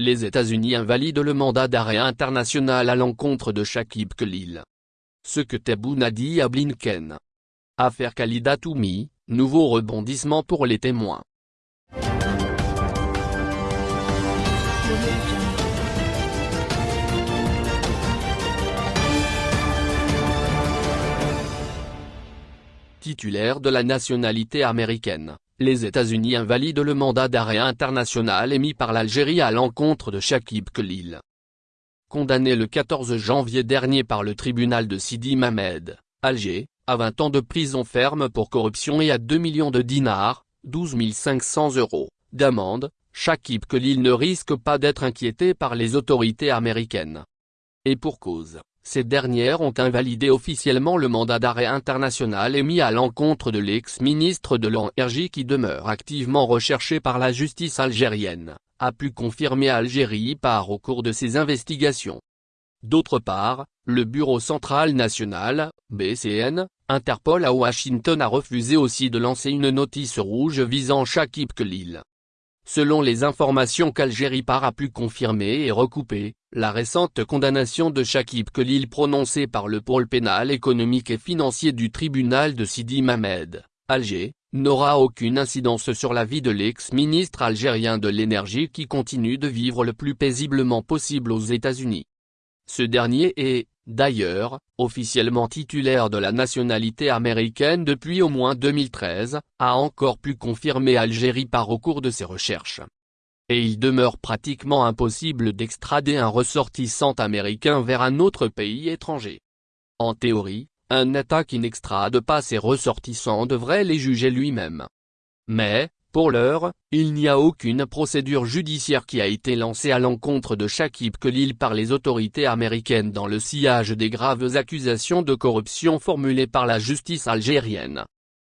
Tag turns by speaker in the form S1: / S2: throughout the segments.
S1: Les États-Unis invalident le mandat d'arrêt international à l'encontre de Shakib Khalil. Ce que Tebboune a dit à Blinken. Affaire Khalida Toumi, nouveau rebondissement pour les témoins. Titulaire de la nationalité américaine, les États-Unis invalident le mandat d'arrêt international émis par l'Algérie à l'encontre de Shakib Khalil. Condamné le 14 janvier dernier par le tribunal de Sidi Mamed, Alger, à 20 ans de prison ferme pour corruption et à 2 millions de dinars, 12 500 euros, d'amende, Shakib Khalil ne risque pas d'être inquiété par les autorités américaines. Et pour cause, ces dernières ont invalidé officiellement le mandat d'arrêt international émis à l'encontre de l'ex-ministre de l'Énergie qui demeure activement recherché par la justice algérienne, a pu confirmer Algérie par au cours de ses investigations. D'autre part, le Bureau Central National, BCN, Interpol à Washington a refusé aussi de lancer une notice rouge visant Shakib Khalil. Selon les informations qu'Algérie par a pu confirmer et recouper, la récente condamnation de Shakib Khalil prononcée par le pôle pénal économique et financier du tribunal de Sidi Mamed, Alger, n'aura aucune incidence sur la vie de l'ex-ministre algérien de l'énergie qui continue de vivre le plus paisiblement possible aux États-Unis. Ce dernier est, d'ailleurs, officiellement titulaire de la nationalité américaine depuis au moins 2013, a encore pu confirmer Algérie par au cours de ses recherches. Et il demeure pratiquement impossible d'extrader un ressortissant américain vers un autre pays étranger. En théorie, un État qui n'extrade pas ses ressortissants devrait les juger lui-même. Mais, pour l'heure, il n'y a aucune procédure judiciaire qui a été lancée à l'encontre de Shakib Khalil par les autorités américaines dans le sillage des graves accusations de corruption formulées par la justice algérienne.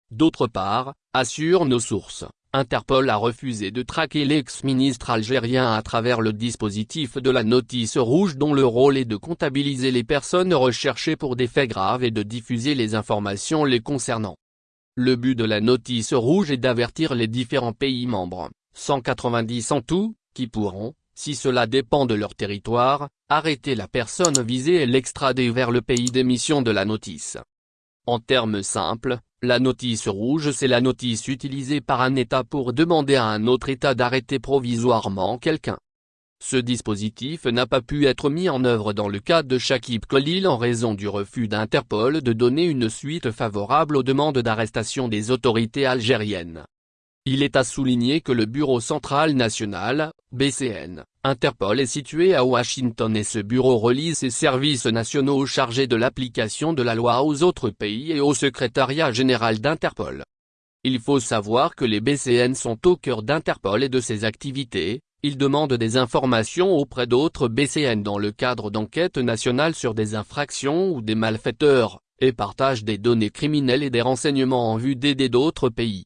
S1: D'autre part, assurent nos sources, Interpol a refusé de traquer l'ex-ministre algérien à travers le dispositif de la notice rouge dont le rôle est de comptabiliser les personnes recherchées pour des faits graves et de diffuser les informations les concernant. Le but de la notice rouge est d'avertir les différents pays membres, 190 en tout, qui pourront, si cela dépend de leur territoire, arrêter la personne visée et l'extrader vers le pays d'émission de la notice. En termes simples, la notice rouge c'est la notice utilisée par un État pour demander à un autre État d'arrêter provisoirement quelqu'un. Ce dispositif n'a pas pu être mis en œuvre dans le cas de Shakib Khalil en raison du refus d'Interpol de donner une suite favorable aux demandes d'arrestation des autorités algériennes. Il est à souligner que le Bureau Central National, BCN, Interpol est situé à Washington et ce bureau relie ses services nationaux chargés de l'application de la loi aux autres pays et au secrétariat général d'Interpol. Il faut savoir que les BCN sont au cœur d'Interpol et de ses activités, ils demandent des informations auprès d'autres BCN dans le cadre d'enquêtes nationales sur des infractions ou des malfaiteurs, et partagent des données criminelles et des renseignements en vue d'aider d'autres pays.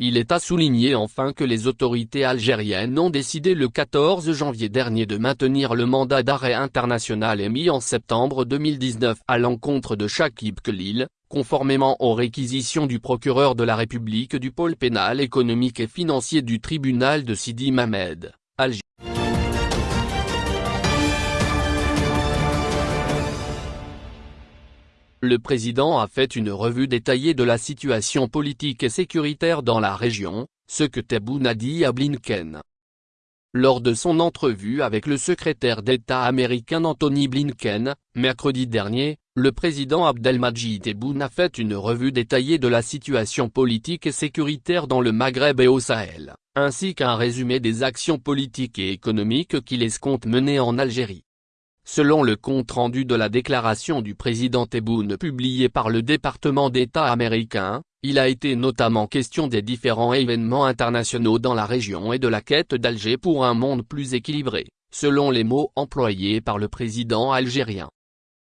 S1: Il est à souligner enfin que les autorités algériennes ont décidé le 14 janvier dernier de maintenir le mandat d'arrêt international émis en septembre 2019 à l'encontre de Shakib Khalil, conformément aux réquisitions du procureur de la République du pôle pénal économique et financier du tribunal de Sidi Mamed. Le président a fait une revue détaillée de la situation politique et sécuritaire dans la région, ce que Tebboune a dit à Blinken. Lors de son entrevue avec le secrétaire d'État américain Anthony Blinken, mercredi dernier, le président Abdelmadjid Tebboune a fait une revue détaillée de la situation politique et sécuritaire dans le Maghreb et au Sahel ainsi qu'un résumé des actions politiques et économiques qu'il escompte mener en Algérie. Selon le compte-rendu de la déclaration du président Tebboune publié par le département d'État américain, il a été notamment question des différents événements internationaux dans la région et de la quête d'Alger pour un monde plus équilibré, selon les mots employés par le président algérien.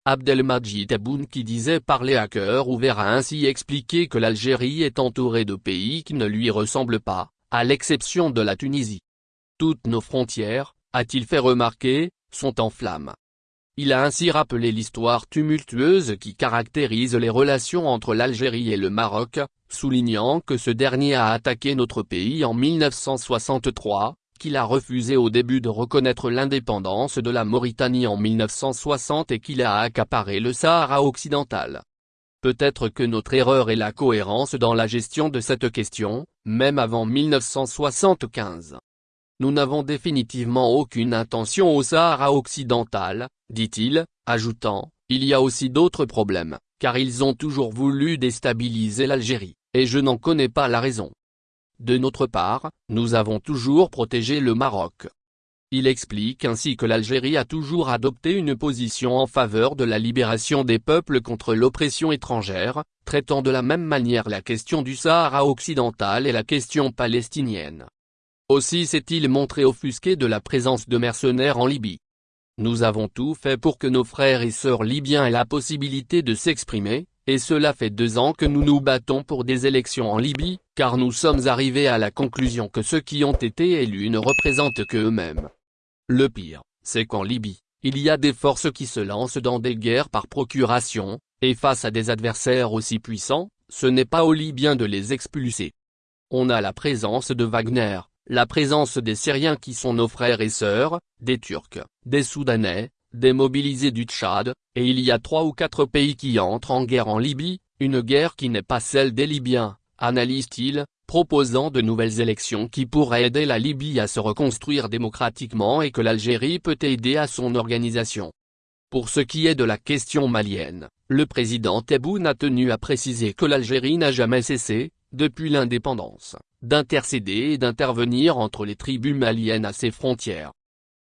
S1: Abdelmadjid Tebboune qui disait parler à cœur ouvert a ainsi expliqué que l'Algérie est entourée de pays qui ne lui ressemblent pas, à l'exception de la Tunisie. Toutes nos frontières, a-t-il fait remarquer, sont en flammes. Il a ainsi rappelé l'histoire tumultueuse qui caractérise les relations entre l'Algérie et le Maroc, soulignant que ce dernier a attaqué notre pays en 1963, qu'il a refusé au début de reconnaître l'indépendance de la Mauritanie en 1960 et qu'il a accaparé le Sahara occidental. Peut-être que notre erreur est la cohérence dans la gestion de cette question, même avant 1975. Nous n'avons définitivement aucune intention au Sahara occidental, dit-il, ajoutant, il y a aussi d'autres problèmes, car ils ont toujours voulu déstabiliser l'Algérie, et je n'en connais pas la raison. De notre part, nous avons toujours protégé le Maroc. Il explique ainsi que l'Algérie a toujours adopté une position en faveur de la libération des peuples contre l'oppression étrangère, traitant de la même manière la question du Sahara occidental et la question palestinienne. Aussi s'est-il montré offusqué de la présence de mercenaires en Libye. Nous avons tout fait pour que nos frères et sœurs libyens aient la possibilité de s'exprimer, et cela fait deux ans que nous nous battons pour des élections en Libye, car nous sommes arrivés à la conclusion que ceux qui ont été élus ne représentent que eux-mêmes. Le pire, c'est qu'en Libye, il y a des forces qui se lancent dans des guerres par procuration, et face à des adversaires aussi puissants, ce n'est pas aux Libyens de les expulser. On a la présence de Wagner, la présence des Syriens qui sont nos frères et sœurs, des Turcs, des Soudanais, des mobilisés du Tchad, et il y a trois ou quatre pays qui entrent en guerre en Libye, une guerre qui n'est pas celle des Libyens, analyse-t-il, proposant de nouvelles élections qui pourraient aider la Libye à se reconstruire démocratiquement et que l'Algérie peut aider à son organisation. Pour ce qui est de la question malienne, le président Tebboune a tenu à préciser que l'Algérie n'a jamais cessé, depuis l'indépendance, d'intercéder et d'intervenir entre les tribus maliennes à ses frontières.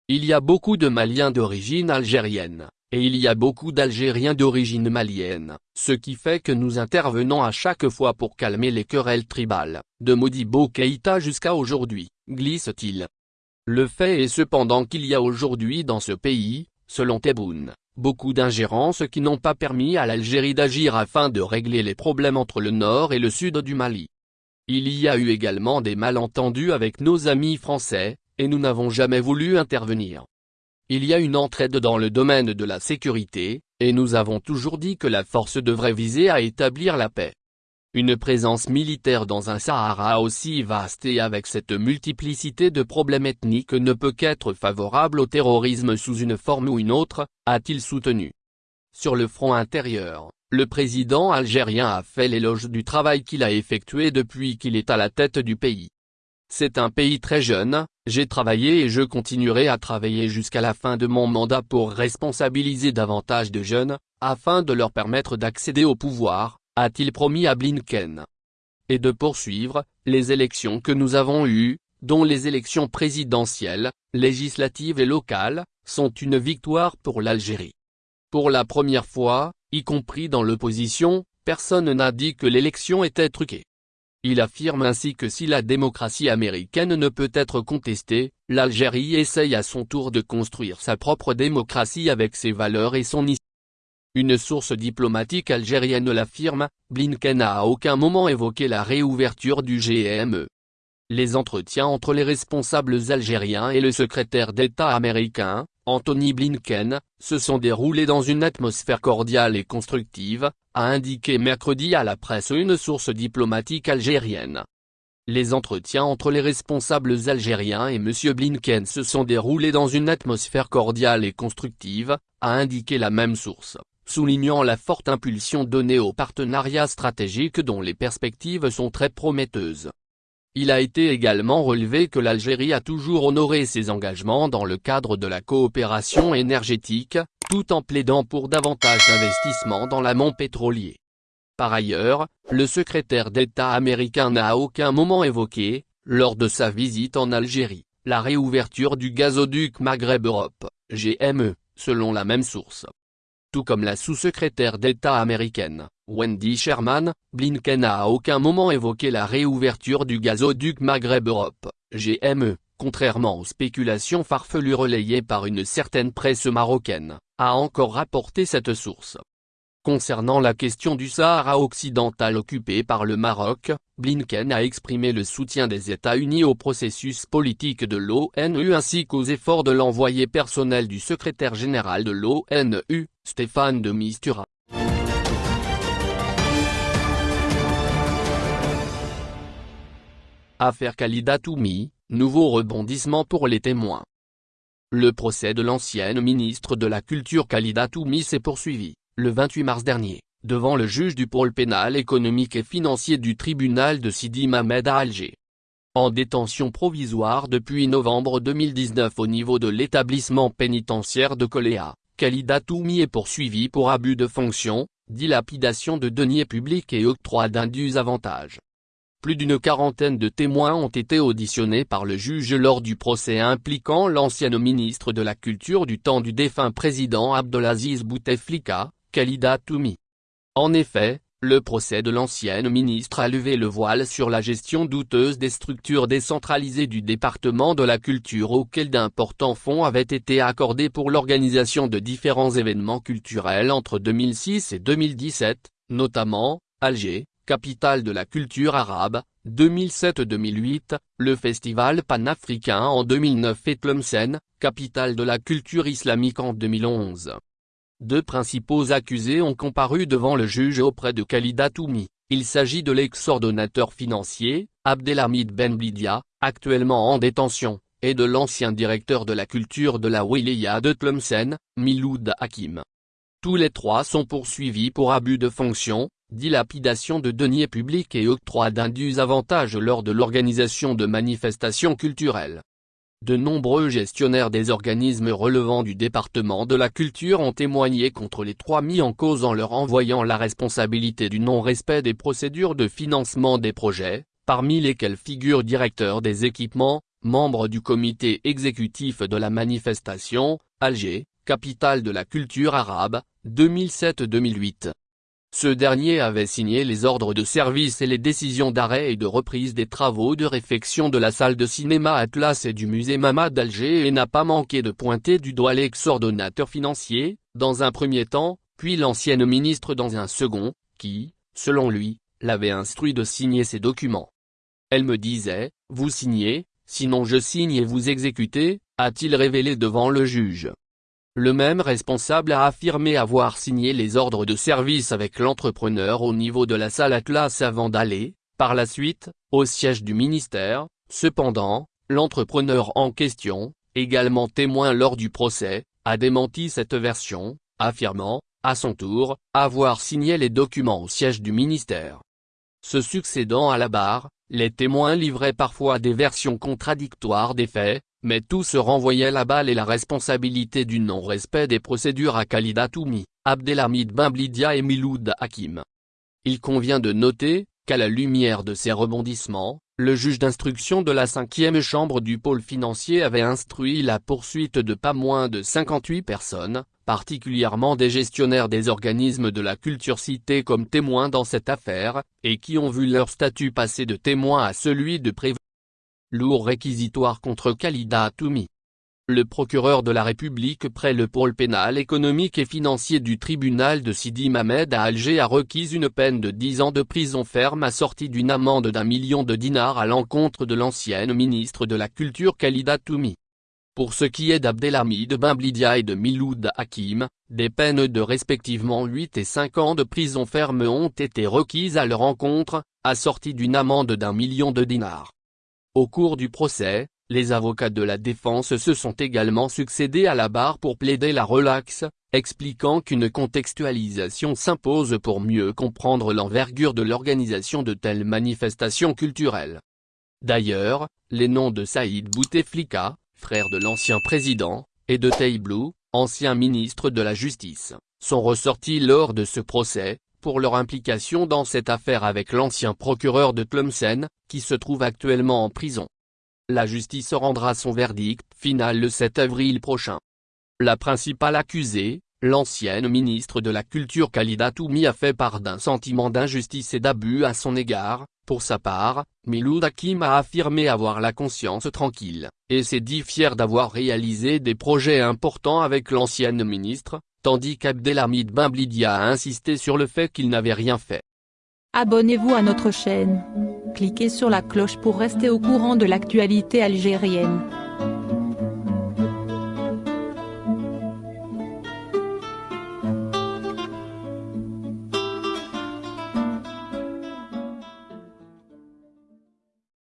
S1: Il y a beaucoup de Maliens d'origine algérienne, et il y a beaucoup d'Algériens d'origine malienne, ce qui fait que nous intervenons à chaque fois pour calmer les querelles tribales, de Modibo Keïta jusqu'à aujourd'hui, glisse-t-il. Le fait est cependant qu'il y a aujourd'hui dans ce pays, selon Tebboune, beaucoup d'ingérences qui n'ont pas permis à l'Algérie d'agir afin de régler les problèmes entre le nord et le sud du Mali. Il y a eu également des malentendus avec nos amis français, et nous n'avons jamais voulu intervenir. Il y a une entraide dans le domaine de la sécurité, et nous avons toujours dit que la force devrait viser à établir la paix. Une présence militaire dans un Sahara aussi vaste et avec cette multiplicité de problèmes ethniques ne peut qu'être favorable au terrorisme sous une forme ou une autre, a-t-il soutenu. Sur le front intérieur, le président algérien a fait l'éloge du travail qu'il a effectué depuis qu'il est à la tête du pays. C'est un pays très jeune, j'ai travaillé et je continuerai à travailler jusqu'à la fin de mon mandat pour responsabiliser davantage de jeunes, afin de leur permettre d'accéder au pouvoir, a-t-il promis à Blinken. Et de poursuivre, les élections que nous avons eues, dont les élections présidentielles, législatives et locales, sont une victoire pour l'Algérie. Pour la première fois, y compris dans l'opposition, personne n'a dit que l'élection était truquée. Il affirme ainsi que si la démocratie américaine ne peut être contestée, l'Algérie essaye à son tour de construire sa propre démocratie avec ses valeurs et son histoire. Une source diplomatique algérienne l'affirme, Blinken n'a à aucun moment évoqué la réouverture du GME. Les entretiens entre les responsables algériens et le secrétaire d'État américain, Anthony Blinken, se sont déroulés dans une atmosphère cordiale et constructive, a indiqué mercredi à la presse une source diplomatique algérienne. Les entretiens entre les responsables algériens et M. Blinken se sont déroulés dans une atmosphère cordiale et constructive, a indiqué la même source, soulignant la forte impulsion donnée au partenariat stratégique dont les perspectives sont très prometteuses. Il a été également relevé que l'Algérie a toujours honoré ses engagements dans le cadre de la coopération énergétique, tout en plaidant pour davantage d'investissements dans l'amont pétrolier. Par ailleurs, le secrétaire d'État américain n'a à aucun moment évoqué, lors de sa visite en Algérie, la réouverture du gazoduc Maghreb-Europe, GME, selon la même source. Tout comme la sous-secrétaire d'État américaine, Wendy Sherman, Blinken n'a à aucun moment évoqué la réouverture du gazoduc Maghreb-Europe, GME, contrairement aux spéculations farfelues relayées par une certaine presse marocaine, a encore rapporté cette source. Concernant la question du Sahara occidental occupé par le Maroc, Blinken a exprimé le soutien des États-Unis au processus politique de l'ONU ainsi qu'aux efforts de l'envoyé personnel du secrétaire général de l'ONU, Stéphane de Mistura. Affaire Khalida Toumi, nouveau rebondissement pour les témoins. Le procès de l'ancienne ministre de la Culture Khalida Toumi s'est poursuivi, le 28 mars dernier, devant le juge du pôle pénal économique et financier du tribunal de Sidi Mamed à Alger. En détention provisoire depuis novembre 2019 au niveau de l'établissement pénitentiaire de Coléa, Khalida Toumi est poursuivi pour abus de fonction, dilapidation de deniers publics et octroi d'indus avantages. Plus d'une quarantaine de témoins ont été auditionnés par le juge lors du procès impliquant l'ancienne ministre de la Culture du temps du défunt président Abdelaziz Bouteflika, Khalida Toumi. En effet, le procès de l'ancienne ministre a levé le voile sur la gestion douteuse des structures décentralisées du département de la culture auxquelles d'importants fonds avaient été accordés pour l'organisation de différents événements culturels entre 2006 et 2017, notamment, Alger, capitale de la culture arabe, 2007-2008, le festival panafricain en 2009 et Tlemcen, capitale de la culture islamique en 2011. Deux principaux accusés ont comparu devant le juge auprès de Khalida Toumi. Il s'agit de l'ex-ordonnateur financier, Abdelhamid Benblidia, actuellement en détention, et de l'ancien directeur de la culture de la Wilaya de Tlemcen, Miloud Hakim. Tous les trois sont poursuivis pour abus de fonction, dilapidation de deniers publics et octroi d'indus avantages lors de l'organisation de manifestations culturelles. De nombreux gestionnaires des organismes relevant du département de la culture ont témoigné contre les trois mis en cause en leur envoyant la responsabilité du non-respect des procédures de financement des projets, parmi lesquels figurent directeurs des équipements, membres du comité exécutif de la manifestation, Alger, capitale de la culture arabe, 2007-2008. Ce dernier avait signé les ordres de service et les décisions d'arrêt et de reprise des travaux de réfection de la salle de cinéma Atlas et du musée Mama d'Alger et n'a pas manqué de pointer du doigt l'ex-ordonnateur financier, dans un premier temps, puis l'ancienne ministre dans un second, qui, selon lui, l'avait instruit de signer ces documents. Elle me disait, vous signez, sinon je signe et vous exécutez, a-t-il révélé devant le juge. Le même responsable a affirmé avoir signé les ordres de service avec l'entrepreneur au niveau de la salle Atlas avant d'aller, par la suite, au siège du ministère, cependant, l'entrepreneur en question, également témoin lors du procès, a démenti cette version, affirmant, à son tour, avoir signé les documents au siège du ministère. Se succédant à la barre, les témoins livraient parfois des versions contradictoires des faits, mais tous renvoyaient la balle et la responsabilité du non-respect des procédures à Khalida Toumi, Abdelhamid Bimblidia et Miloud Hakim. Il convient de noter, qu'à la lumière de ces rebondissements, le juge d'instruction de la cinquième chambre du pôle financier avait instruit la poursuite de pas moins de 58 personnes, particulièrement des gestionnaires des organismes de la culture cités comme témoins dans cette affaire, et qui ont vu leur statut passer de témoin à celui de prévenu. Lourd réquisitoire contre Khalida Toumi. Le procureur de la République près le pôle pénal économique et financier du tribunal de Sidi Mamed à Alger a requis une peine de 10 ans de prison ferme assortie d'une amende d'un million de dinars à l'encontre de l'ancienne ministre de la Culture Khalida Toumi. Pour ce qui est d'Abdelhamid Bimblidia et de Miloud Hakim, des peines de respectivement 8 et 5 ans de prison ferme ont été requises à leur encontre, assorties d'une amende d'un million de dinars. Au cours du procès, les avocats de la défense se sont également succédés à la barre pour plaider la relaxe, expliquant qu'une contextualisation s'impose pour mieux comprendre l'envergure de l'organisation de telles manifestations culturelles. D'ailleurs, les noms de Saïd Bouteflika, frère de l'ancien président, et de Teiblou, ancien ministre de la Justice, sont ressortis lors de ce procès, pour leur implication dans cette affaire avec l'ancien procureur de Tlemcen, qui se trouve actuellement en prison. La justice rendra son verdict final le 7 avril prochain. La principale accusée, l'ancienne ministre de la Culture Khalida Toumi a fait part d'un sentiment d'injustice et d'abus à son égard, pour sa part, Miloud Hakim a affirmé avoir la conscience tranquille, et s'est dit fier d'avoir réalisé des projets importants avec l'ancienne ministre, tandis qu'Abdelhamid Bimblidia a insisté sur le fait qu'il n'avait rien fait.
S2: Abonnez-vous à notre chaîne. Cliquez sur la cloche pour rester au courant de l'actualité algérienne.